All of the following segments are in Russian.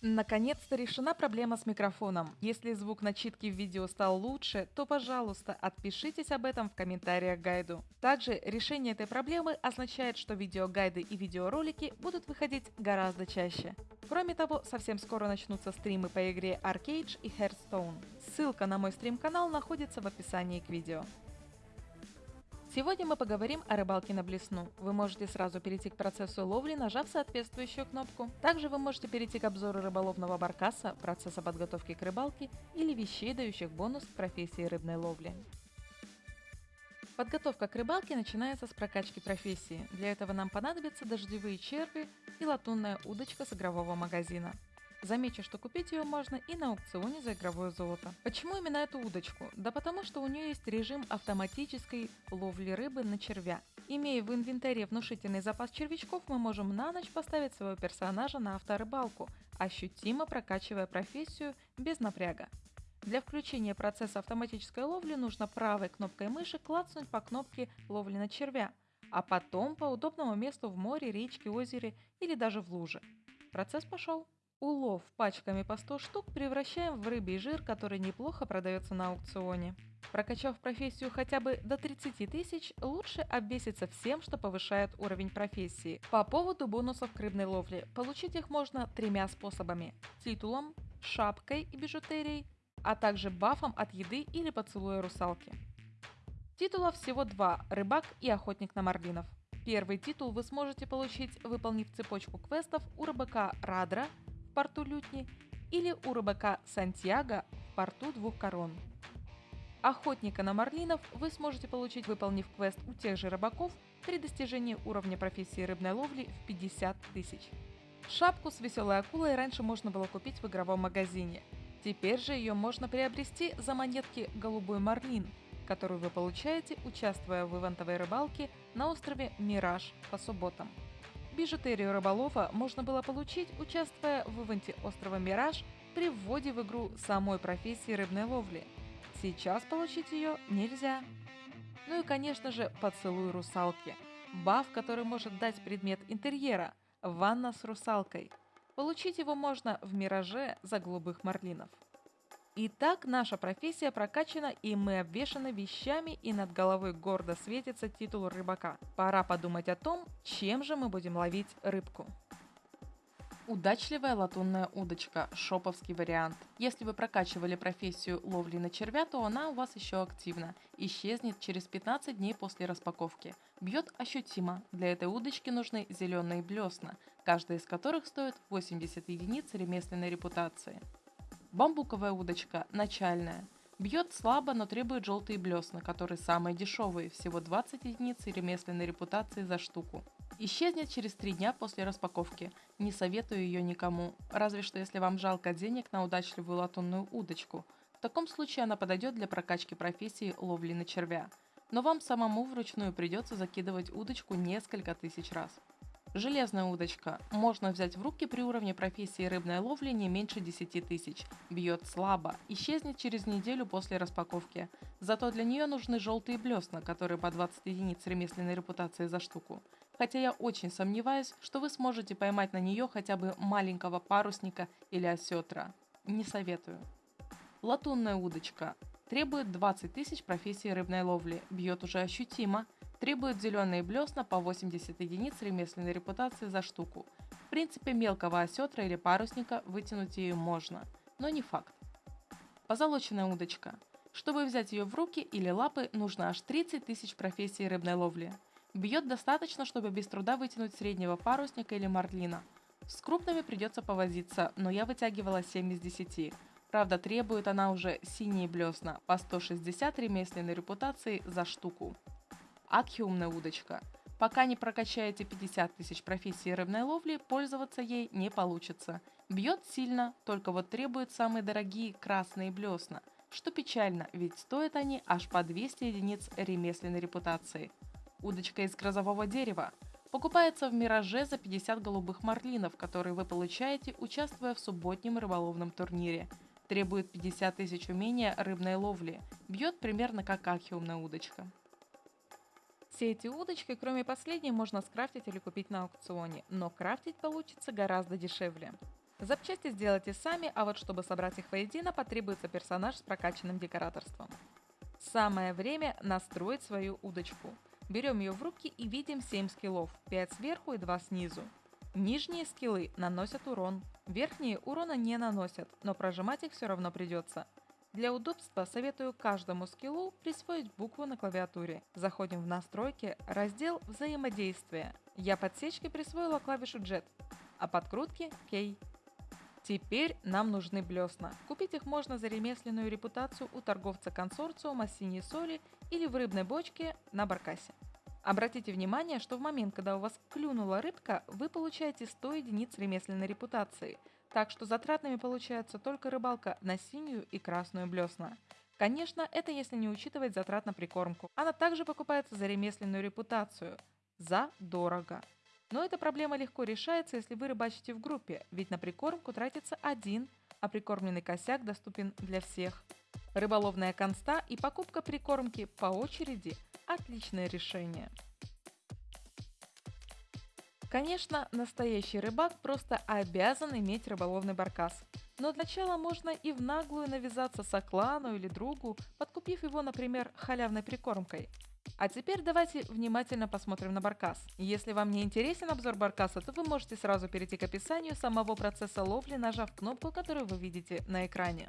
Наконец-то решена проблема с микрофоном. Если звук начитки в видео стал лучше, то, пожалуйста, отпишитесь об этом в комментариях к гайду. Также решение этой проблемы означает, что видеогайды и видеоролики будут выходить гораздо чаще. Кроме того, совсем скоро начнутся стримы по игре Arcade и Hearthstone. Ссылка на мой стрим-канал находится в описании к видео. Сегодня мы поговорим о рыбалке на блесну. Вы можете сразу перейти к процессу ловли, нажав соответствующую кнопку. Также вы можете перейти к обзору рыболовного баркаса, процесса подготовки к рыбалке или вещей, дающих бонус к профессии рыбной ловли. Подготовка к рыбалке начинается с прокачки профессии. Для этого нам понадобятся дождевые черви и латунная удочка с игрового магазина. Замечу, что купить ее можно и на аукционе за игровое золото. Почему именно эту удочку? Да потому что у нее есть режим автоматической ловли рыбы на червя. Имея в инвентаре внушительный запас червячков, мы можем на ночь поставить своего персонажа на авторыбалку, ощутимо прокачивая профессию без напряга. Для включения процесса автоматической ловли нужно правой кнопкой мыши клацнуть по кнопке ловли на червя, а потом по удобному месту в море, речке, озере или даже в луже. Процесс пошел. Улов пачками по 100 штук превращаем в рыбий жир, который неплохо продается на аукционе. Прокачав профессию хотя бы до 30 тысяч, лучше обвеситься всем, что повышает уровень профессии. По поводу бонусов к рыбной ловле, получить их можно тремя способами. Титулом, шапкой и бижутерией, а также бафом от еды или поцелуя русалки. Титулов всего два – рыбак и охотник на марлинов. Первый титул вы сможете получить, выполнив цепочку квестов у рыбака Радра порту Лютни или у рыбака Сантьяго в порту Двух Корон. Охотника на марлинов вы сможете получить, выполнив квест у тех же рыбаков при достижении уровня профессии рыбной ловли в 50 тысяч. Шапку с веселой акулой раньше можно было купить в игровом магазине. Теперь же ее можно приобрести за монетки «Голубой марлин», которую вы получаете, участвуя в ивентовой рыбалке на острове Мираж по субботам. Бижутерию рыболова можно было получить, участвуя в ивенте острова Мираж при вводе в игру самой профессии рыбной ловли. Сейчас получить ее нельзя. Ну и конечно же поцелуй русалки. Баф, который может дать предмет интерьера – ванна с русалкой. Получить его можно в Мираже за голубых марлинов. Итак, наша профессия прокачана и мы обвешаны вещами и над головой гордо светится титул рыбака. Пора подумать о том, чем же мы будем ловить рыбку. Удачливая латунная удочка – шоповский вариант. Если вы прокачивали профессию ловли на червя, то она у вас еще активна. Исчезнет через 15 дней после распаковки. Бьет ощутимо. Для этой удочки нужны зеленые блесна, каждая из которых стоит 80 единиц ремесленной репутации. Бамбуковая удочка, начальная. Бьет слабо, но требует желтые блесна, которые самые дешевые, всего 20 единиц ремесленной репутации за штуку. Исчезнет через 3 дня после распаковки. Не советую ее никому, разве что если вам жалко денег на удачливую латунную удочку. В таком случае она подойдет для прокачки профессии ловли на червя. Но вам самому вручную придется закидывать удочку несколько тысяч раз. Железная удочка. Можно взять в руки при уровне профессии рыбной ловли не меньше 10 тысяч. Бьет слабо. Исчезнет через неделю после распаковки. Зато для нее нужны желтые блесна, которые по 20 единиц ремесленной репутации за штуку. Хотя я очень сомневаюсь, что вы сможете поймать на нее хотя бы маленького парусника или осетра. Не советую. Латунная удочка. Требует 20 тысяч профессии рыбной ловли. Бьет уже ощутимо. Требует зеленые блесна по 80 единиц ремесленной репутации за штуку. В принципе, мелкого осетра или парусника вытянуть ее можно, но не факт. Позолоченная удочка. Чтобы взять ее в руки или лапы, нужно аж 30 тысяч профессий рыбной ловли. Бьет достаточно, чтобы без труда вытянуть среднего парусника или марлина. С крупными придется повозиться, но я вытягивала 7 из 10. Правда, требует она уже синие блесна по 160 ремесленной репутации за штуку. Акхиумная удочка. Пока не прокачаете 50 тысяч профессий рыбной ловли, пользоваться ей не получится. Бьет сильно, только вот требует самые дорогие красные блесна. Что печально, ведь стоят они аж по 200 единиц ремесленной репутации. Удочка из грозового дерева. Покупается в Мираже за 50 голубых марлинов, которые вы получаете, участвуя в субботнем рыболовном турнире. Требует 50 тысяч умения рыбной ловли. Бьет примерно как акхиумная удочка. Все эти удочки, кроме последней, можно скрафтить или купить на аукционе, но крафтить получится гораздо дешевле. Запчасти сделайте сами, а вот чтобы собрать их воедино, потребуется персонаж с прокачанным декораторством. Самое время настроить свою удочку. Берем ее в руки и видим 7 скиллов, 5 сверху и 2 снизу. Нижние скиллы наносят урон, верхние урона не наносят, но прожимать их все равно придется. Для удобства советую каждому скиллу присвоить букву на клавиатуре. Заходим в настройки, раздел «Взаимодействие». Я подсечкой присвоила клавишу Jet, а подкрутки K. Теперь нам нужны блесна. Купить их можно за ремесленную репутацию у торговца консорциума синей соли или в рыбной бочке на баркасе. Обратите внимание, что в момент, когда у вас клюнула рыбка, вы получаете 100 единиц ремесленной репутации, так что затратными получается только рыбалка на синюю и красную блесна. Конечно, это если не учитывать затрат на прикормку. Она также покупается за ремесленную репутацию. За дорого. Но эта проблема легко решается, если вы рыбачите в группе, ведь на прикормку тратится один, а прикормленный косяк доступен для всех. Рыболовная конста и покупка прикормки по очереди – отличное решение. Конечно, настоящий рыбак просто обязан иметь рыболовный баркас. Но для начала можно и в наглую навязаться соклану или другу, подкупив его, например, халявной прикормкой. А теперь давайте внимательно посмотрим на баркас. Если вам не интересен обзор баркаса, то вы можете сразу перейти к описанию самого процесса ловли, нажав кнопку, которую вы видите на экране.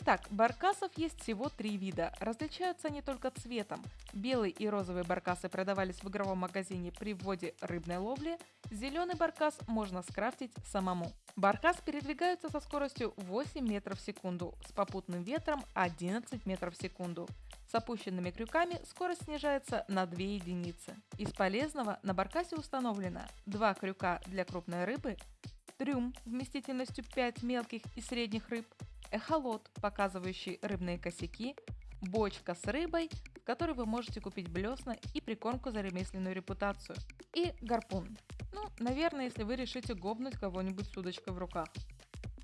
Итак, баркасов есть всего три вида. Различаются они только цветом. Белый и розовый баркасы продавались в игровом магазине при вводе рыбной ловли. Зеленый баркас можно скрафтить самому. Баркас передвигается со скоростью 8 метров в секунду, с попутным ветром 11 метров в секунду. С опущенными крюками скорость снижается на 2 единицы. Из полезного на баркасе установлено 2 крюка для крупной рыбы, трюм вместительностью 5 мелких и средних рыб, эхолот, показывающий рыбные косяки, бочка с рыбой, в которой вы можете купить блесна и прикормку за ремесленную репутацию, и гарпун. Ну, наверное, если вы решите гобнуть кого-нибудь с удочкой в руках.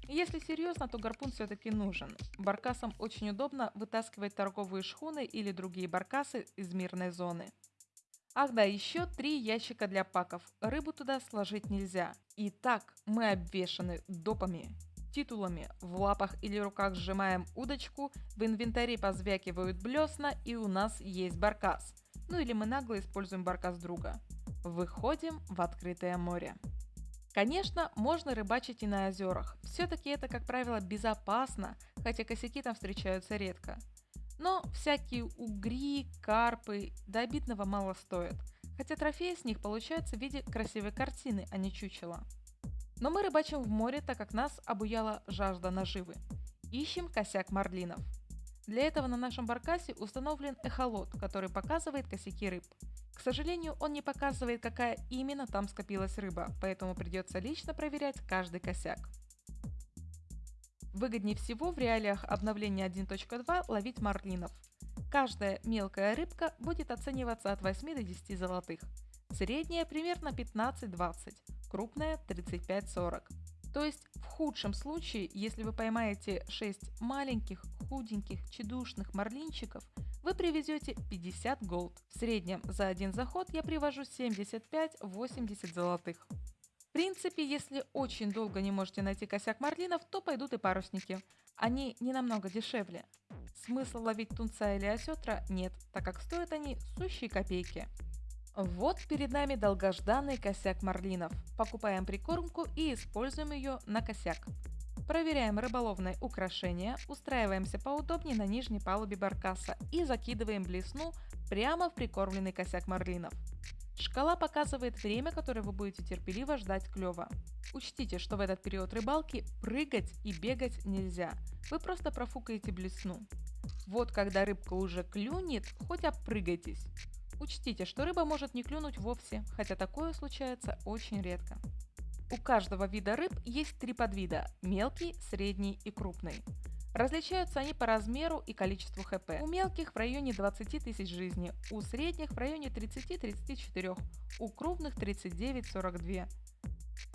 Если серьезно, то гарпун все-таки нужен. Баркасам очень удобно вытаскивать торговые шхуны или другие баркасы из мирной зоны. Ах да, еще три ящика для паков. Рыбу туда сложить нельзя. Итак, мы обвешаны допами титулами. В лапах или руках сжимаем удочку, в инвентаре позвякивают блесна и у нас есть баркас. Ну или мы нагло используем баркас друга. Выходим в открытое море. Конечно, можно рыбачить и на озерах. Все-таки это, как правило, безопасно, хотя косяки там встречаются редко. Но всякие угри, карпы до обидного мало стоят. Хотя трофеи с них получаются в виде красивой картины, а не чучела. Но мы рыбачим в море, так как нас обуяла жажда наживы. Ищем косяк марлинов. Для этого на нашем баркасе установлен эхолот, который показывает косяки рыб. К сожалению, он не показывает, какая именно там скопилась рыба, поэтому придется лично проверять каждый косяк. Выгоднее всего в реалиях обновления 1.2 ловить марлинов. Каждая мелкая рыбка будет оцениваться от 8 до 10 золотых. Средняя примерно 15-20 крупная 35-40. То есть в худшем случае, если вы поймаете 6 маленьких, худеньких, чедушных марлинчиков, вы привезете 50 голд. В среднем за один заход я привожу 75-80 золотых. В принципе, если очень долго не можете найти косяк марлинов, то пойдут и парусники. Они не намного дешевле. Смысла ловить тунца или осетра нет, так как стоят они сущие копейки. Вот перед нами долгожданный косяк марлинов. Покупаем прикормку и используем ее на косяк. Проверяем рыболовное украшение, устраиваемся поудобнее на нижней палубе баркаса и закидываем блесну прямо в прикормленный косяк марлинов. Шкала показывает время, которое вы будете терпеливо ждать клёва. Учтите, что в этот период рыбалки прыгать и бегать нельзя. Вы просто профукаете блесну. Вот когда рыбка уже клюнет, хоть опрыгайтесь. Учтите, что рыба может не клюнуть вовсе, хотя такое случается очень редко. У каждого вида рыб есть три подвида – мелкий, средний и крупный. Различаются они по размеру и количеству хп. У мелких в районе 20 тысяч жизни, у средних в районе 30-34, у крупных 39-42.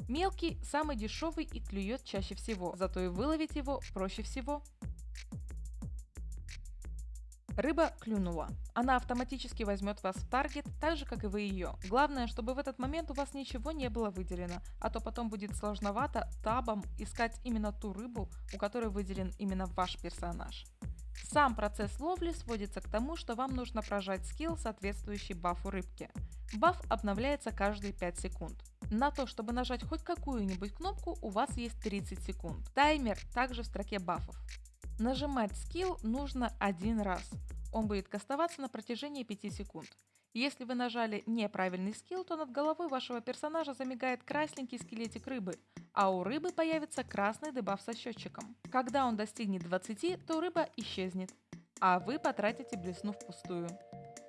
Мелкий самый дешевый и клюет чаще всего, зато и выловить его проще всего. Рыба клюнула. Она автоматически возьмет вас в таргет, так же, как и вы ее. Главное, чтобы в этот момент у вас ничего не было выделено, а то потом будет сложновато табом искать именно ту рыбу, у которой выделен именно ваш персонаж. Сам процесс ловли сводится к тому, что вам нужно прожать скилл, соответствующий бафу рыбки. Баф обновляется каждые 5 секунд. На то, чтобы нажать хоть какую-нибудь кнопку, у вас есть 30 секунд. Таймер также в строке бафов. Нажимать скилл нужно один раз. Он будет кастоваться на протяжении 5 секунд. Если вы нажали неправильный скилл, то над головой вашего персонажа замигает красненький скелетик рыбы, а у рыбы появится красный дебаф со счетчиком. Когда он достигнет 20, то рыба исчезнет, а вы потратите блесну впустую.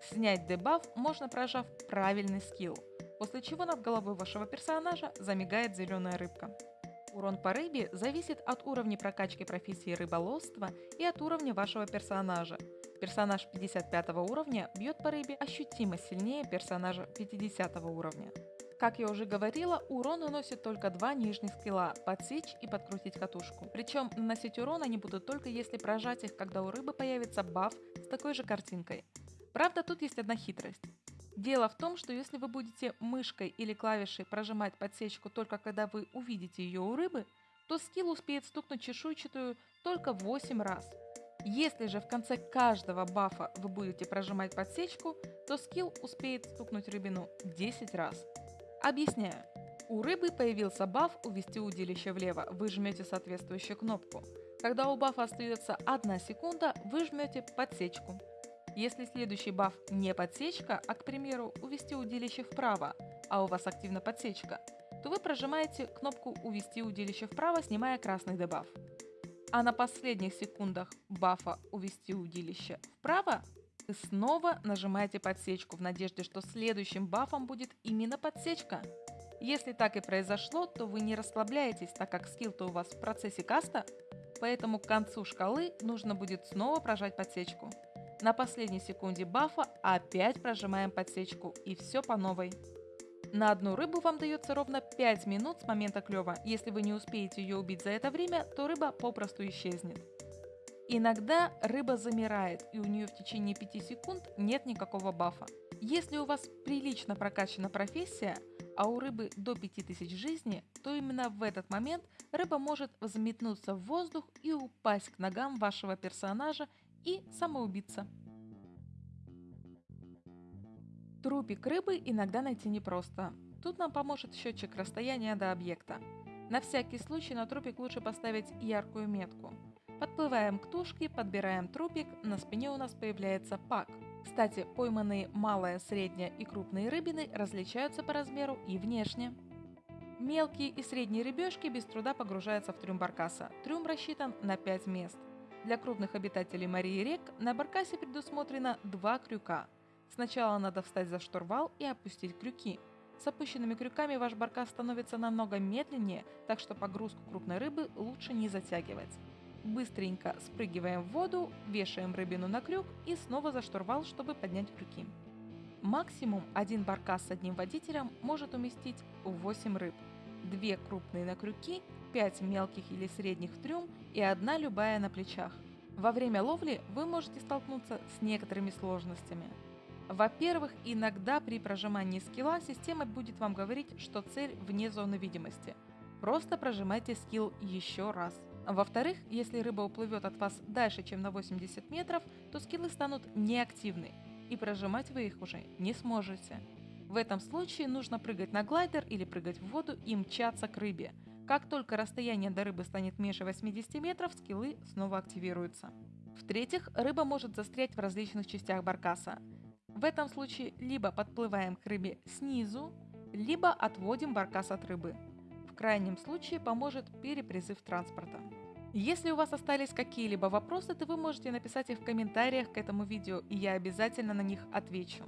Снять дебаф можно прожав правильный скилл, после чего над головой вашего персонажа замигает зеленая рыбка. Урон по рыбе зависит от уровня прокачки профессии рыболовства и от уровня вашего персонажа. Персонаж 55 уровня бьет по рыбе ощутимо сильнее персонажа 50 уровня. Как я уже говорила, урон наносит только два нижних скилла – подсечь и подкрутить катушку. Причем наносить урон они будут только если прожать их, когда у рыбы появится баф с такой же картинкой. Правда, тут есть одна хитрость. Дело в том, что если вы будете мышкой или клавишей прожимать подсечку только когда вы увидите ее у рыбы, то скилл успеет стукнуть чешуйчатую только 8 раз. Если же в конце каждого бафа вы будете прожимать подсечку, то скилл успеет стукнуть рыбину 10 раз. Объясняю. У рыбы появился баф «Увести удилище влево», вы жмете соответствующую кнопку. Когда у бафа остается 1 секунда, вы жмете подсечку. Если следующий баф не подсечка, а, к примеру, увести удилище вправо, а у вас активна подсечка, то вы прожимаете кнопку «Увести удилище вправо», снимая красный дебаф. А на последних секундах бафа «Увести удилище вправо» вы снова нажимаете подсечку в надежде, что следующим бафом будет именно подсечка. Если так и произошло, то вы не расслабляетесь, так как скилл-то у вас в процессе каста, поэтому к концу шкалы нужно будет снова прожать подсечку. На последней секунде бафа опять прожимаем подсечку и все по новой. На одну рыбу вам дается ровно 5 минут с момента клева. Если вы не успеете ее убить за это время, то рыба попросту исчезнет. Иногда рыба замирает, и у нее в течение 5 секунд нет никакого бафа. Если у вас прилично прокачана профессия, а у рыбы до 5000 жизни, то именно в этот момент рыба может взметнуться в воздух и упасть к ногам вашего персонажа и самоубийца. Трупик рыбы иногда найти непросто. Тут нам поможет счетчик расстояния до объекта. На всякий случай на трупик лучше поставить яркую метку. Подплываем к тушке, подбираем трупик, на спине у нас появляется пак. Кстати, пойманные малая, средняя и крупные рыбины различаются по размеру и внешне. Мелкие и средние рыбешки без труда погружаются в трюм баркаса. Трюм рассчитан на 5 мест. Для крупных обитателей морей рек на баркасе предусмотрено два крюка. Сначала надо встать за штурвал и опустить крюки. С опущенными крюками ваш баркас становится намного медленнее, так что погрузку крупной рыбы лучше не затягивать. Быстренько спрыгиваем в воду, вешаем рыбину на крюк и снова за штурвал, чтобы поднять крюки. Максимум один баркас с одним водителем может уместить 8 рыб. Две крупные на крюки 5 мелких или средних в трюм и одна любая на плечах. Во время ловли вы можете столкнуться с некоторыми сложностями. Во-первых, иногда при прожимании скилла система будет вам говорить, что цель вне зоны видимости. Просто прожимайте скилл еще раз. Во-вторых, если рыба уплывет от вас дальше, чем на 80 метров, то скиллы станут неактивны, и прожимать вы их уже не сможете. В этом случае нужно прыгать на глайдер или прыгать в воду и мчаться к рыбе – как только расстояние до рыбы станет меньше 80 метров, скиллы снова активируются. В-третьих, рыба может застрять в различных частях баркаса. В этом случае либо подплываем к рыбе снизу, либо отводим баркас от рыбы. В крайнем случае поможет перепризыв транспорта. Если у вас остались какие-либо вопросы, то вы можете написать их в комментариях к этому видео, и я обязательно на них отвечу.